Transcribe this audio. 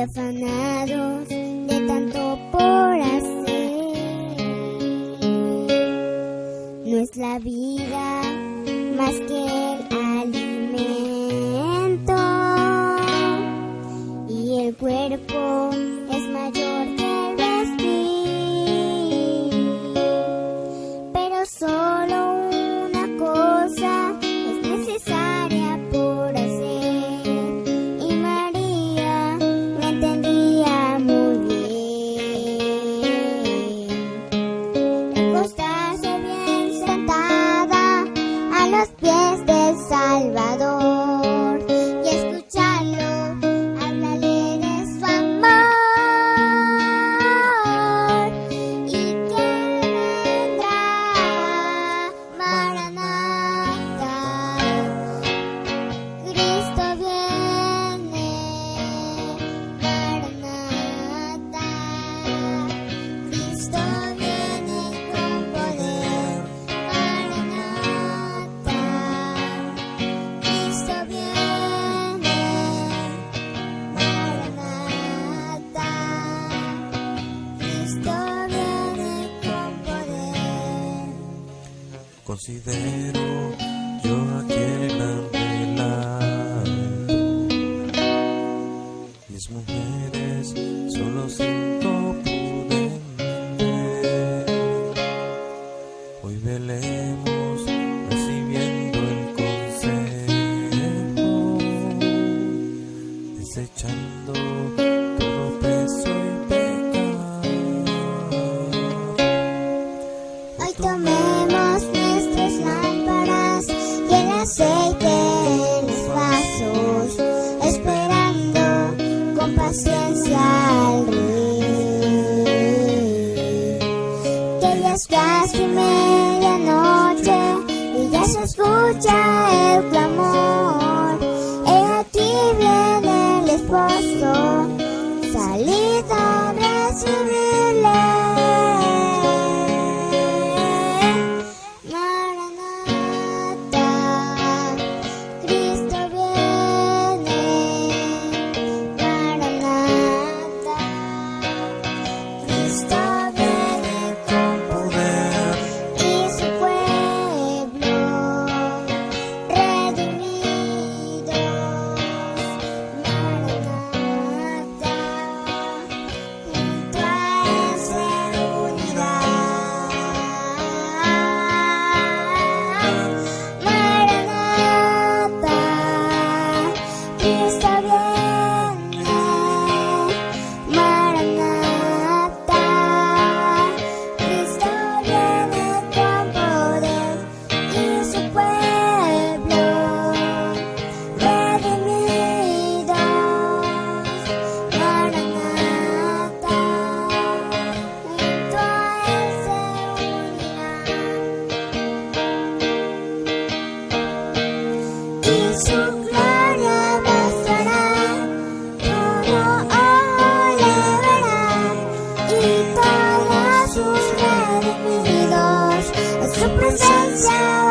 afanados de tanto por hacer. No es la vida más que Considero yo aquel anhelado. Mis mujeres solo cinco pude. Hoy velemos recibiendo el consejo, desechando todo cha em là một y todos sus requisitos, su presencia.